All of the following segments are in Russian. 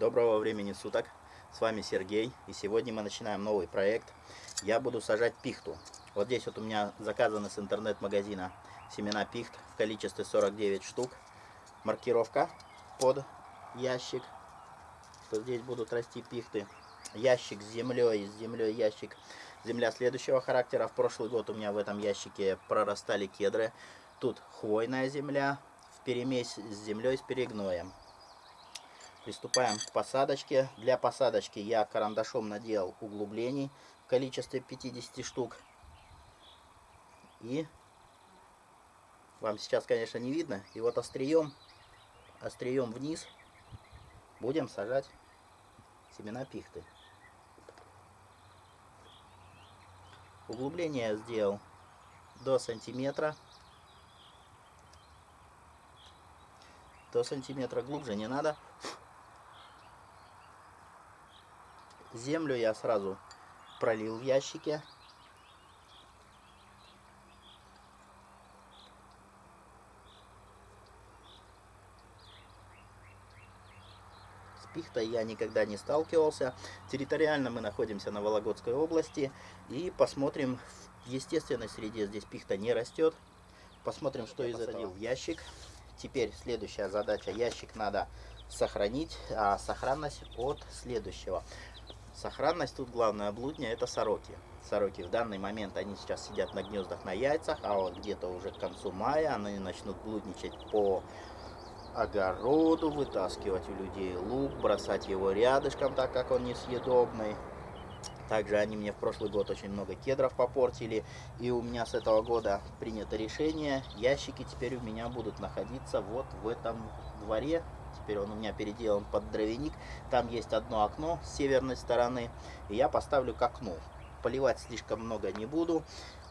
Доброго времени суток, с вами Сергей, и сегодня мы начинаем новый проект. Я буду сажать пихту. Вот здесь вот у меня заказаны с интернет-магазина семена пихт в количестве 49 штук. Маркировка под ящик, что здесь будут расти пихты. Ящик с землей, с землей ящик. Земля следующего характера. В прошлый год у меня в этом ящике прорастали кедры. Тут хвойная земля в перемесь с землей с перегноем. Приступаем к посадочке. Для посадочки я карандашом наделал углублений в количестве 50 штук. И вам сейчас, конечно, не видно. И вот острием, острием вниз будем сажать семена пихты. Углубление сделал до сантиметра. До сантиметра глубже не надо. Землю я сразу пролил в ящике. С пихтой я никогда не сталкивался. Территориально мы находимся на Вологодской области. И посмотрим, в естественной среде здесь пихта не растет. Посмотрим, что из этого в ящик. Теперь следующая задача. Ящик надо сохранить, а сохранность от следующего. Сохранность тут главное блудня это сороки. Сороки в данный момент они сейчас сидят на гнездах на яйцах, а вот где-то уже к концу мая они начнут блудничать по огороду, вытаскивать у людей лук, бросать его рядышком, так как он несъедобный. Также они мне в прошлый год очень много кедров попортили. И у меня с этого года принято решение. Ящики теперь у меня будут находиться вот в этом дворе теперь он у меня переделан под дровяник. Там есть одно окно с северной стороны, и я поставлю к окну. Поливать слишком много не буду.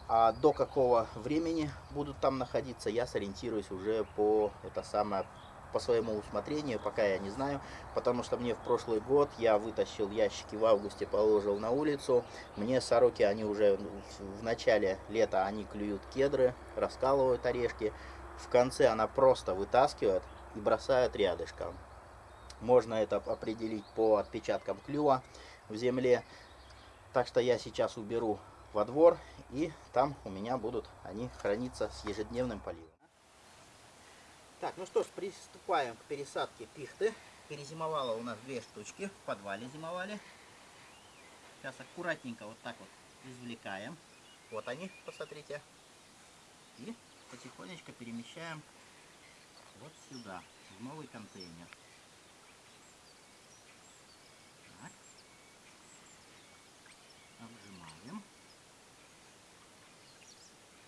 А до какого времени будут там находиться, я сориентируюсь уже по это самое по своему усмотрению, пока я не знаю, потому что мне в прошлый год я вытащил ящики в августе, положил на улицу, мне сороки, они уже в начале лета, они клюют кедры, раскалывают орешки, в конце она просто вытаскивает, и бросают рядышком. Можно это определить по отпечаткам клюва в земле. Так что я сейчас уберу во двор, и там у меня будут они храниться с ежедневным поливом. Так, ну что ж, приступаем к пересадке пихты. Перезимовала у нас две штучки, в подвале зимовали. Сейчас аккуратненько вот так вот извлекаем. Вот они, посмотрите. И потихонечку перемещаем вот сюда, в новый контейнер. Так. Обжимаем.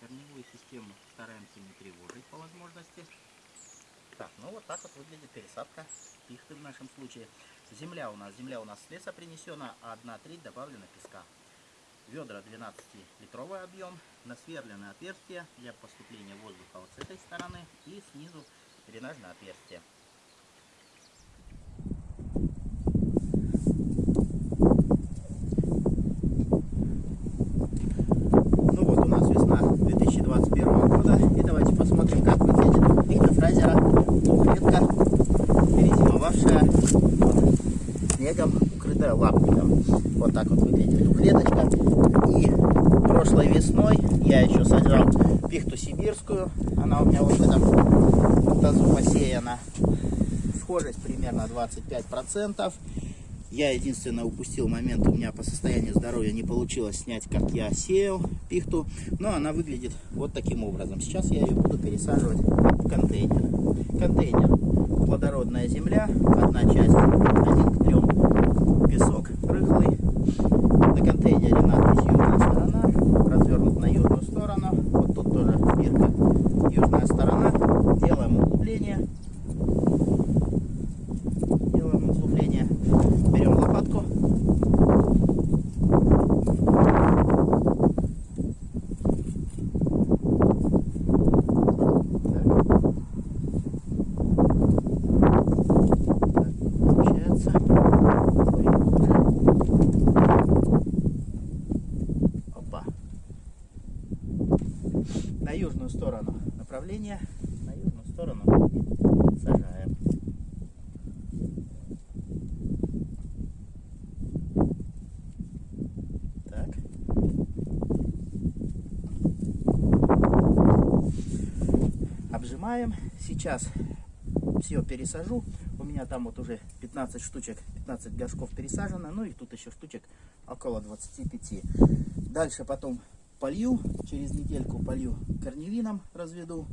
Корневую систему стараемся не тревожить по возможности. Так, ну вот так вот выглядит пересадка пихты в нашем случае. Земля у нас, земля у нас с леса принесена, а одна треть добавлена песка. Ведра 12-литровый объем, насверленное отверстие для поступления воздуха вот с этой стороны и снизу дренажное отверстие. Ну вот у нас весна 2021 года. И давайте посмотрим, как выглядит пихтофразера двухлетка, перезимовавшая снегом, укрытая лапником. Вот так вот выглядит двухлеточка. И прошлой весной я еще сажал пихту сибирскую. Она у меня вот в этом тазу посеяна. Схожесть примерно 25%. Я единственное упустил момент, у меня по состоянию здоровья не получилось снять, как я сеял пихту. Но она выглядит вот таким образом. Сейчас я ее буду пересаживать в. Контейнер на южную сторону направление на южную сторону сажаем. Так. Обжимаем. Сейчас все пересажу. У меня там вот уже 15 штучек, 15 горшков пересажено. Ну и тут еще штучек около 25. Дальше потом полью, через недельку полью корневином разведу.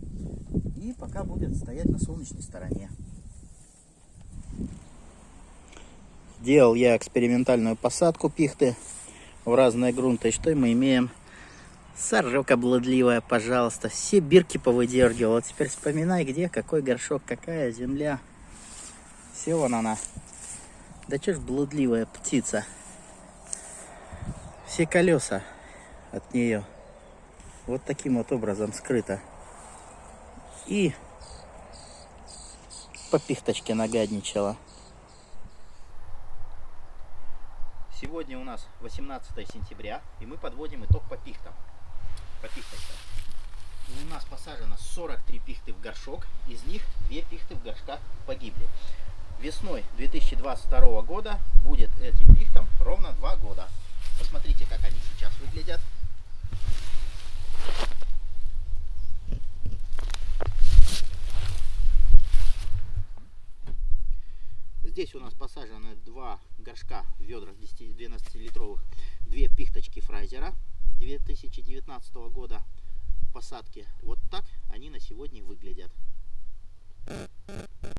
И пока будет стоять на солнечной стороне. Делал я экспериментальную посадку пихты в разные грунты. И что мы имеем? Сорока блудливая, пожалуйста. Все бирки повыдергивал. А теперь вспоминай, где, какой горшок, какая земля. Все вон она. Да что ж блудливая птица. Все колеса от нее вот таким вот образом скрыто. И по пихточке нагадничала. Сегодня у нас 18 сентября, и мы подводим итог по пихтам. По. У нас посажено 43 пихты в горшок, из них 2 пихты в горшках погибли. Весной 2022 года будет этим пихтам ровно 2 года. Посмотрите, как они сейчас выглядят. Здесь у нас посажены два горшка в ведрах 12-литровых, две пихточки фрайзера 2019 года посадки. Вот так они на сегодня выглядят.